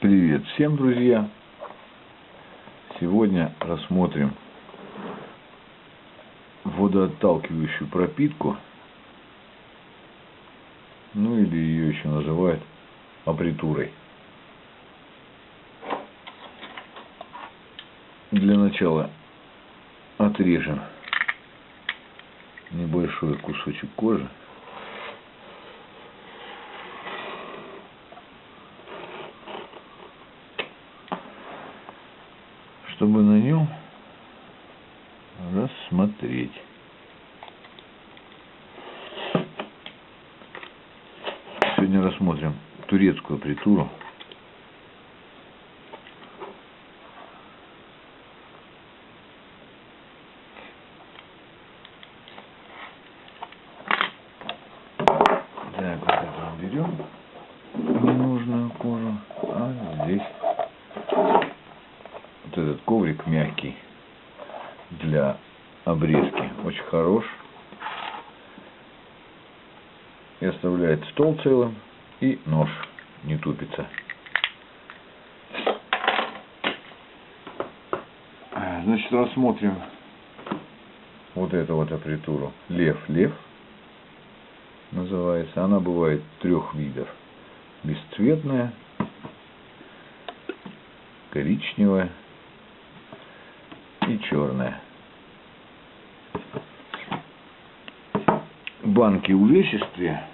Привет всем, друзья! Сегодня рассмотрим водоотталкивающую пропитку, ну или ее еще называют апритурой. Для начала отрежем небольшой кусочек кожи. Чтобы на нем рассмотреть. Сегодня рассмотрим турецкую притуру. Так, вот это берем ненужную кожу, а здесь вот этот коврик мягкий для обрезки. Очень хорош. И оставляет стол целым и нож не тупится. Значит рассмотрим вот эту вот апритуру. Лев лев называется. Она бывает трех видов. Бесцветная коричневая и черная. Банки увесистые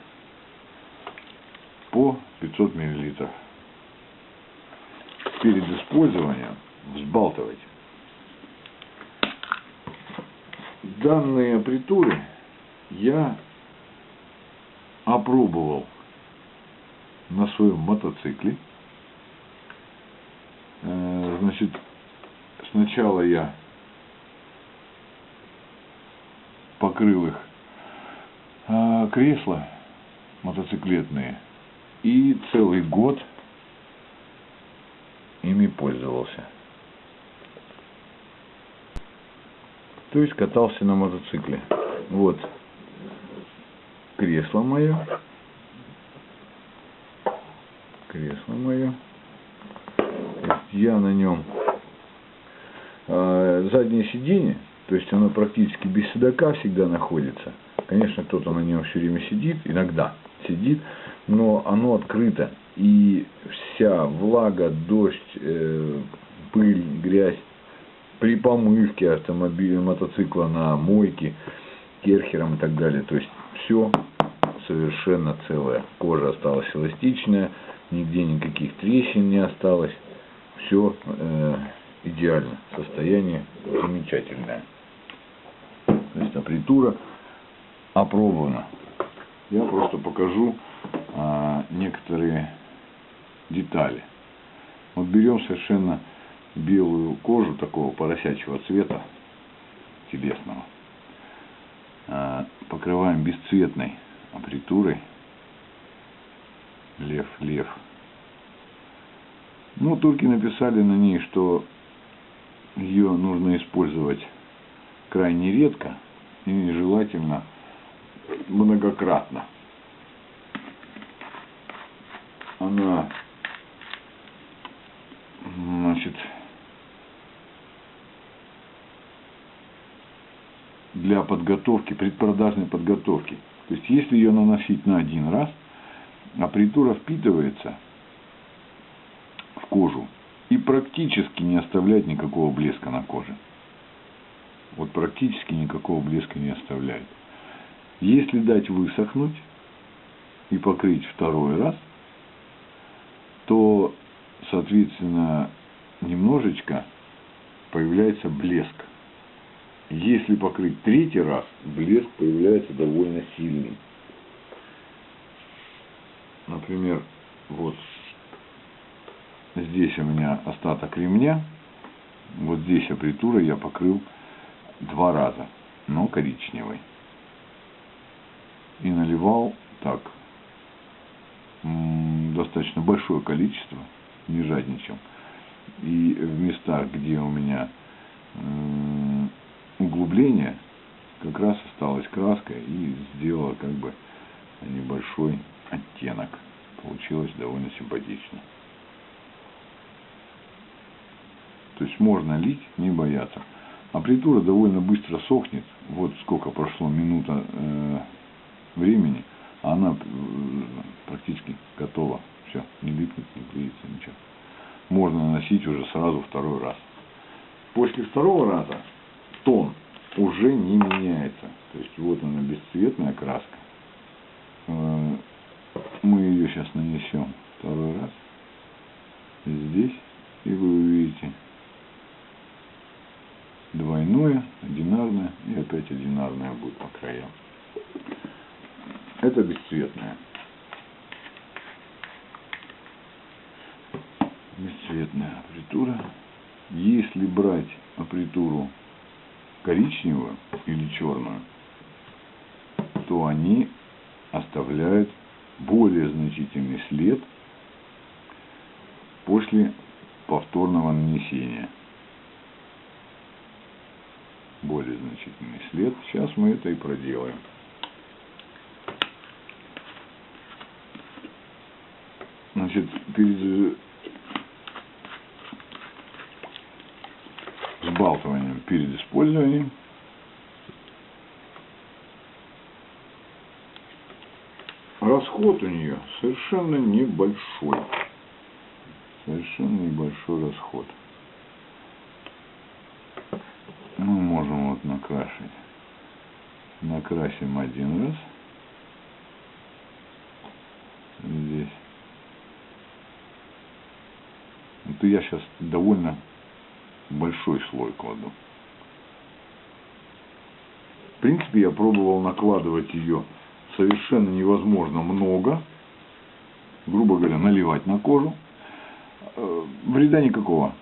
по 500 миллилитров. Перед использованием взбалтывайте. Данные притуры я опробовал на своем мотоцикле. Э, значит, сначала я покрыл их кресла мотоциклетные и целый год ими пользовался. То есть катался на мотоцикле. Вот кресло мое. Кресло мое. Я на нем э, заднее сиденье то есть оно практически без седока всегда находится. Конечно, кто-то на нем все время сидит, иногда сидит, но оно открыто. И вся влага, дождь, э, пыль, грязь при помывке автомобиля, мотоцикла на мойке, керхером и так далее. То есть все совершенно целое. Кожа осталась эластичная, нигде никаких трещин не осталось. Все э, идеально. Состояние замечательное то есть апритура опробована. Я просто покажу а, некоторые детали. Вот берем совершенно белую кожу такого поросячьего цвета, телесного, а, покрываем бесцветной апритурой, лев, лев. Ну, турки написали на ней, что ее нужно использовать крайне редко и желательно многократно. Она, значит, для подготовки, предпродажной подготовки. То есть, если ее наносить на один раз, апритура впитывается в кожу и практически не оставляет никакого блеска на коже вот практически никакого блеска не оставляет. Если дать высохнуть и покрыть второй раз, то, соответственно, немножечко появляется блеск. Если покрыть третий раз, блеск появляется довольно сильный. Например, вот здесь у меня остаток ремня, вот здесь апритура я покрыл два раза, но коричневый. И наливал так, достаточно большое количество, не жадничал. И в местах, где у меня углубление, как раз осталась краска и сделала как бы небольшой оттенок. Получилось довольно симпатично. То есть можно лить, не бояться. Аппаритура довольно быстро сохнет. Вот сколько прошло минута э, времени, а она э, практически готова. Все, не липнет, не клеится, ничего. Можно наносить уже сразу второй раз. После второго раза тон уже не меняется. То есть вот она бесцветная краска. Э, мы ее сейчас нанесем второй раз здесь, и вы увидите двойное, одинарное и опять одинарное будет по краям. Это бесцветная. Бесцветная аппаритура. Если брать аппаритуру коричневую или черную, то они оставляют более значительный след после повторного нанесения. Более значительный след. Сейчас мы это и проделаем. Значит, перед сбалтыванием, перед использованием расход у нее совершенно небольшой. Совершенно небольшой расход. Мы можем вот накрашивать. Накрасим один раз. Здесь. Это я сейчас довольно большой слой кладу. В принципе, я пробовал накладывать ее совершенно невозможно много, грубо говоря, наливать на кожу. Э, вреда никакого.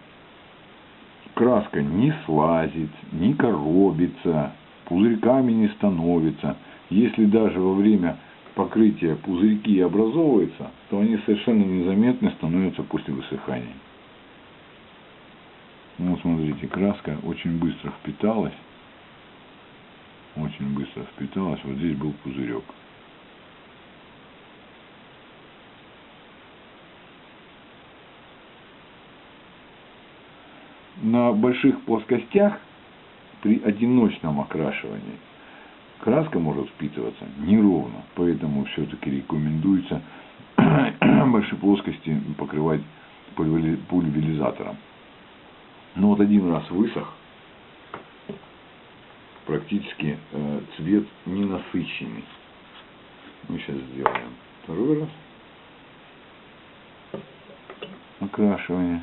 Краска не слазит, не коробится, пузырьками не становится. Если даже во время покрытия пузырьки образовываются, то они совершенно незаметны становятся после высыхания. Ну, смотрите, краска очень быстро впиталась. Очень быстро впиталась. Вот здесь был пузырек. на больших плоскостях при одиночном окрашивании краска может впитываться неровно, поэтому все-таки рекомендуется большие плоскости покрывать пульверизатором. Но вот один раз высох, практически э, цвет ненасыщенный. Мы сейчас сделаем второй раз окрашивание.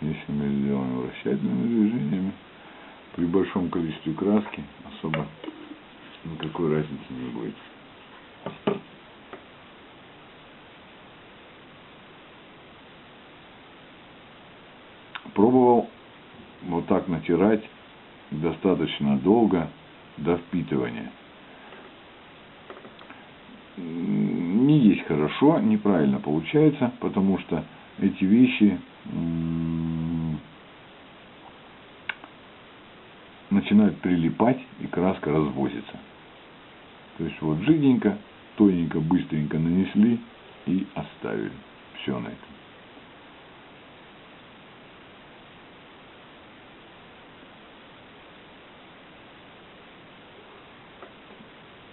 Если мы сделаем вращательными движениями, при большом количестве краски особо никакой разницы не будет. Пробовал вот так натирать достаточно долго до впитывания. Не есть хорошо, неправильно получается, потому что эти вещи начинают прилипать и краска развозится. То есть вот жиденько, тоненько, быстренько нанесли и оставили. Все на этом.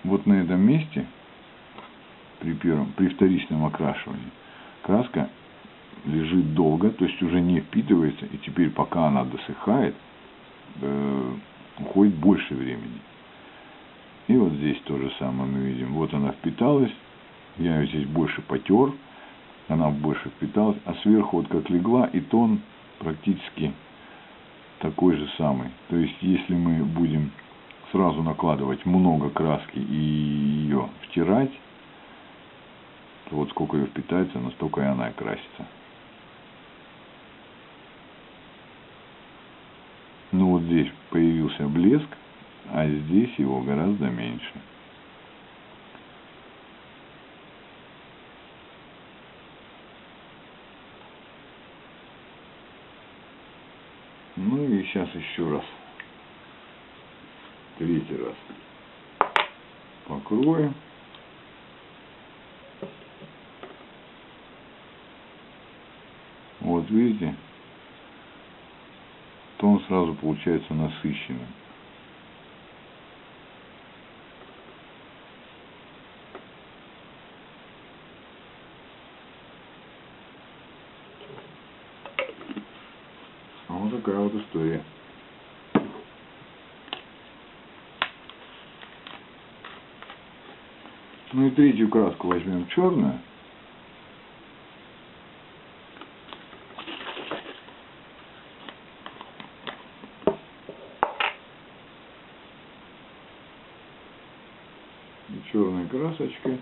Вот на этом месте при первом, при вторичном окрашивании краска лежит долго, то есть уже не впитывается, и теперь пока она досыхает, э, уходит больше времени. И вот здесь то же самое мы видим. Вот она впиталась, я ее здесь больше потер, она больше впиталась, а сверху вот как легла, и тон практически такой же самый. То есть, если мы будем сразу накладывать много краски и ее втирать, то вот сколько ее впитается, настолько и она и красится. Ну вот здесь появился блеск, а здесь его гораздо меньше. Ну и сейчас еще раз Третий раз. Покроем. Вот видите, сразу получается насыщенным. Вот такая вот история. Ну и третью краску возьмем черную. Черной красочкой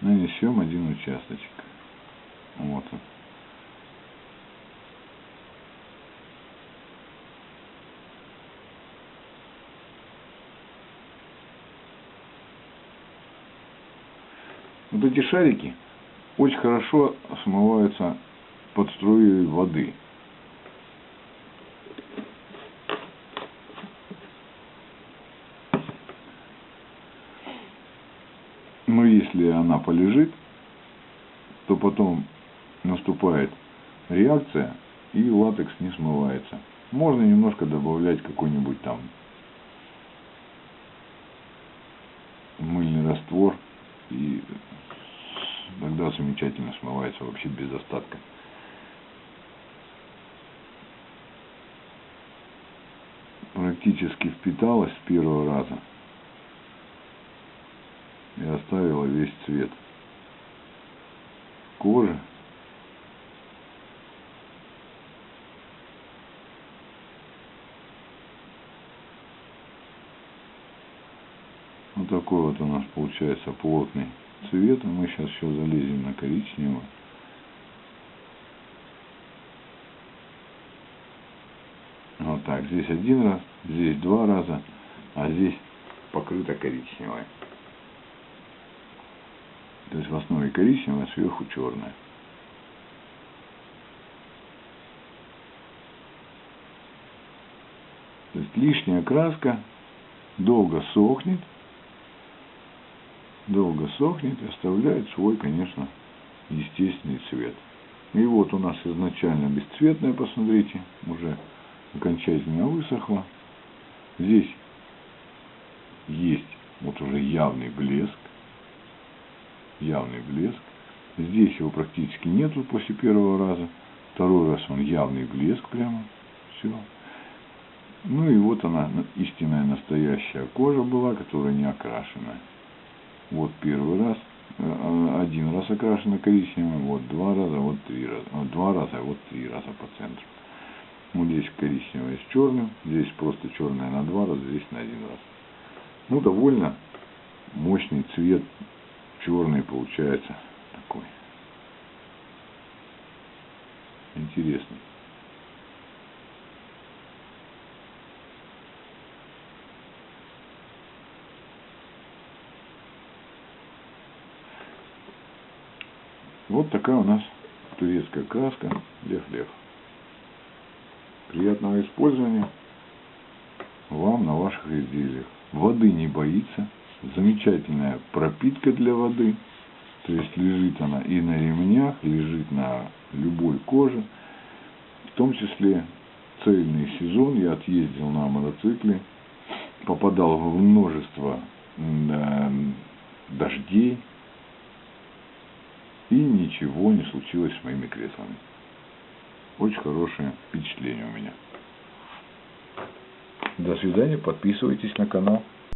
нанесем один участочек. Вот он. Вот эти шарики очень хорошо смываются под струей воды. Но если она полежит, то потом наступает реакция и латекс не смывается. Можно немножко добавлять какой-нибудь там мыльный раствор и тогда замечательно смывается вообще без остатка. Практически впиталась с первого раза оставила весь цвет кожи. Вот такой вот у нас получается плотный цвет. Мы сейчас еще залезем на коричневый. Вот так. Здесь один раз, здесь два раза, а здесь покрыто коричневое. То есть в основе коричневое, а сверху черное. То есть лишняя краска долго сохнет, долго сохнет и оставляет свой, конечно, естественный цвет. И вот у нас изначально бесцветная, посмотрите, уже окончательно высохла. Здесь есть вот уже явный блеск, явный блеск. Здесь его практически нету после первого раза. Второй раз он явный блеск прямо. Все. Ну и вот она, истинная настоящая кожа была, которая не окрашенная. Вот первый раз, э, один раз окрашена коричневым, вот два раза, вот три раза, вот два раза, вот три раза по центру. Вот здесь коричневое с черным, здесь просто черное на два раза, здесь на один раз. Ну, довольно мощный цвет, черный получается такой. Интересный. Вот такая у нас турецкая краска Лев-Лев. Приятного использования вам на ваших изделиях. Воды не боится. Замечательная пропитка для воды. То есть лежит она и на ремнях, лежит на любой коже. В том числе цельный сезон я отъездил на мотоцикле, попадал в множество дождей, и ничего не случилось с моими креслами. Очень хорошее впечатление у меня. До свидания, подписывайтесь на канал.